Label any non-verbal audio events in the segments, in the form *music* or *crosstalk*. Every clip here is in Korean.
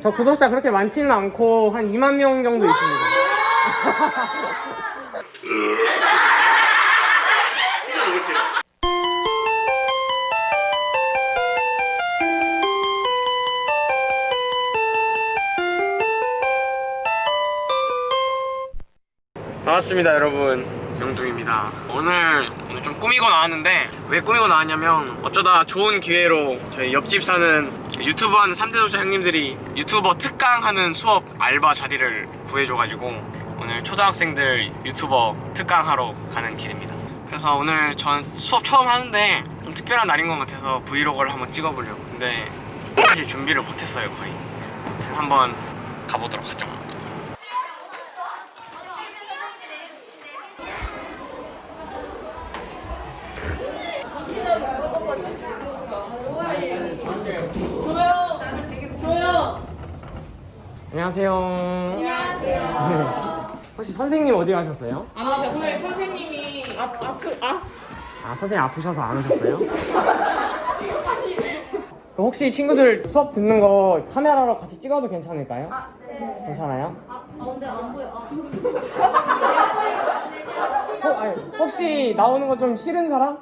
저 구독자 그렇게 많지는 않고 한 2만 명 정도 있습니다. 반갑습니다 여러분 영둥입니다 오늘 오늘 좀 꾸미고 나왔는데 왜 꾸미고 나왔냐면 어쩌다 좋은 기회로 저희 옆집 사는 유튜버 하는 3대 도자 형님들이 유튜버 특강 하는 수업 알바 자리를 구해줘가지고 오늘 초등학생들 유튜버 특강 하러 가는 길입니다. 그래서 오늘 전 수업 처음 하는데 좀 특별한 날인 것 같아서 브이로그를 한번 찍어보려고. 근데 사실 준비를 못했어요 거의. 아무튼 한번 가보도록 하죠 조요. 조요. 안녕하세요 안녕하세요. *laughs* 혹시 선생님 어디 가셨어요? 아 오늘 선생님이 아 아프 아 아 선생님 아프셔서 안 오셨어요? 그럼 혹시 친구들 수업 듣는 거 카메라로 같이 찍어도 괜찮을까요? 아, 네. 괜찮아요? 아 근데 안 보여. 아. *laughs* 어, 아니, 혹시 나오는 거 좀 싫은 사람?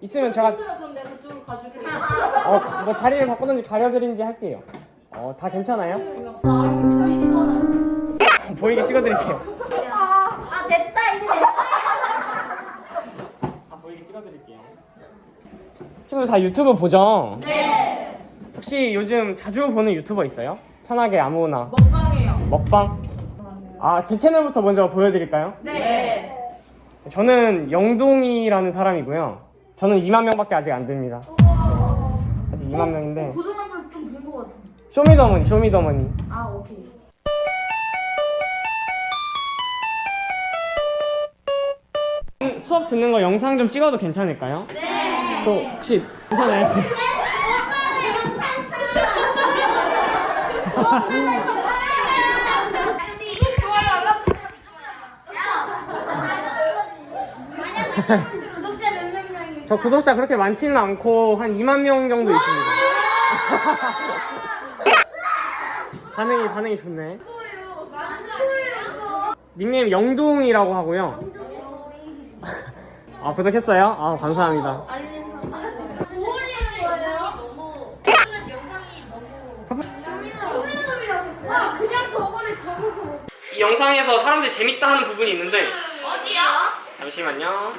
있으면 제가 힘들어 그럼 내가 그쪽으로 가줄게. 어, 뭐 자리를 바꾸든지 가려드린지 할게요 어, 다 괜찮아요? 아. *laughs* 보이게 찍어드릴게요 아 됐다 이제 됐다. 다 보이게 찍어드릴게요 친구들 다 유튜브 보죠? 네. 혹시 요즘 자주 보는 유튜버 있어요? 편하게 아무나 먹방이에요. 먹방? 아, 제 채널부터 먼저 보여드릴까요? 네. 저는 영동이라는 사람이고요. 저는 2만 명밖에 아직 안 됩니다. 아직 2만 명인데 쇼미더머니, 쇼미더머니. 아 오케이. 수업 듣는 거 영상 좀 찍어도 괜찮을까요? 네. 또 혹시 괜찮아요? 구독자 몇 몇 명이 저 구독자 그렇게 많지는 않고 한 2만 명 정도 있습니다. 반응이 반응이 좋네. 닉네임 영동이라고 하고요. 아 구독했어요? 아 감사합니다. 아이 영상에서 사람들이 재밌다 하는 부분이 있는데 어디야? 잠시만요.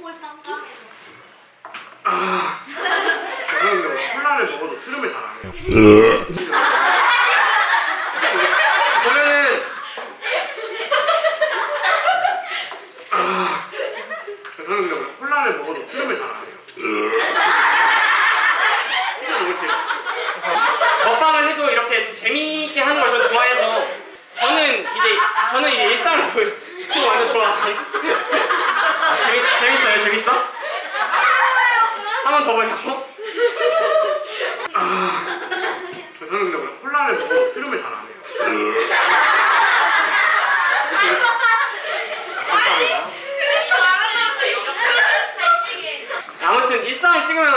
볼 저는 콜라를 먹어도 트름을 잘 안 해요. 보면은 아, 저는 원래 콜라를 먹어도 트름을 잘안 해요. 그냥 먹방을 해도 이렇게 좀 재미있게 하는 걸 저는 좋아해서 저는 이제 저는 이제 일상을 보여 지금 완전 좋아해. 재밌 재밌어요 재밌어? 한 번 더 보자고. 아, 저는 근데 원래 콜라를 먹어도 트름을 잘 안 해요. 감사합니다. 아무튼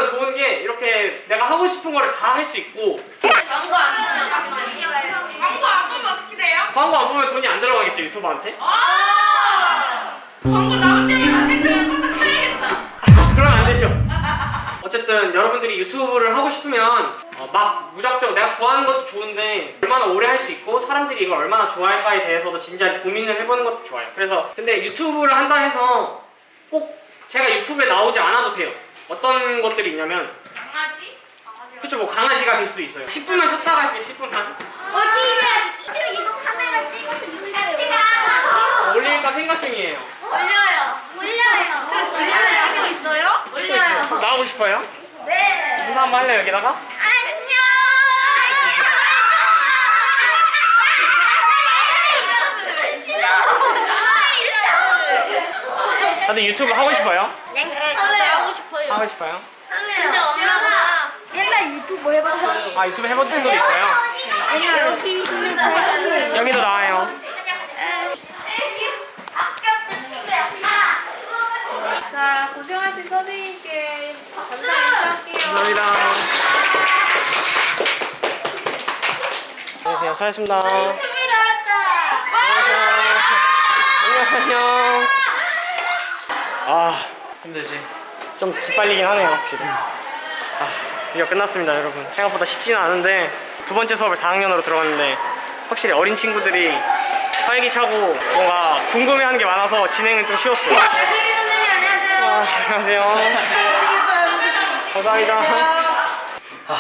좋은 게 이렇게 내가 하고 싶은 거를 다 할 수 있고 광고 안 보면 광고 안 보면 어떻게 돼요? 광고 안 보면 돈이 안 들어가겠죠 유튜버한테? 아 광고 나올 때마다 댓글 깜빡해야겠다. 그러면 안 되죠. 어쨌든 여러분들이 유튜브를 하고 싶으면 어, 막 무작정 내가 좋아하는 것도 좋은데 얼마나 오래 할 수 있고 사람들이 이걸 얼마나 좋아할까에 대해서도 진지하게 고민을 해보는 것도 좋아요. 그래서 근데 유튜브를 한다 해서 꼭 제가 유튜브에 나오지 않아도 돼요. 어떤 것들이 있냐면 강아지? 그쵸 뭐 강아지가 될 수도 있어요. 10분만 쉬었다가 할게요 10분만 어디냐? 이거 카메라 찍어서 유튜브 올릴까 생각 중이에요. 올려요. 올려요. 저 집에 찍고 있어요? 찍고 있어요. 나오고 싶어요? 네. 인사 한번 할래요 여기다가? 안녕. 싫어. 싫 다. 다들 유튜브 하고 싶어요? 네, 하고 싶어요. 하고 싶어요? 근데 엄마가 옛날 유튜브 해봤어. 아 유튜브 해본 친구도 있어요? 옛날 여기 여기도 나와요. 자 고생하신 선생님께 감사 인사할게요. 감사합니다. 안녕하세요. 안녕하세요. 수고하셨습니다. TV 나왔다. 안녕 안녕. 아 힘들지. 좀 기빨리긴 하네요 확실히. 아 드디어 끝났습니다 여러분. 생각보다 쉽지는 않은데 두 번째 수업을 4학년으로 들어갔는데 확실히 어린 친구들이 활기차고 뭔가 궁금해하는 게 많아서 진행은 좀 쉬웠어요. 안녕하세요. 아, 안녕하세요. 감사합니다. 아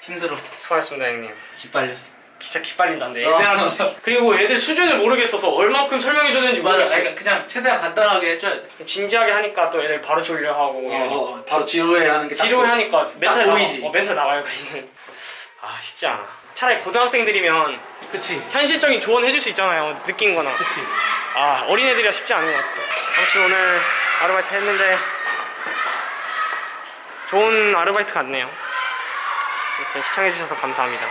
힘들어 수고하셨습니다 형님. 기빨렸어 진짜 기빨린다는데 어. 애들한테. 그리고 애들 수준을 모르겠어서 얼만큼 설명해줬는지 맞아. 모르겠어요. 그러니까 그냥 최대한 간단하게 해줘야 돼좀 진지하게 하니까 또 애들 바로 졸려 하고 어, 어, 바로 지루해 하는 게딱 지루해 하니까 멘탈 딱 보이지. 나가, 어, 멘탈 나가요 아 쉽지 않아. 차라리 고등학생들이면 그치. 현실적인 조언 해줄 수 있잖아요 느낀 거나. 그치. 아 어린애들이라 쉽지 않은 것 같아. 아무튼 오늘 아르바이트 했는데 좋은 아르바이트 같네요. 아무튼 시청해주셔서 감사합니다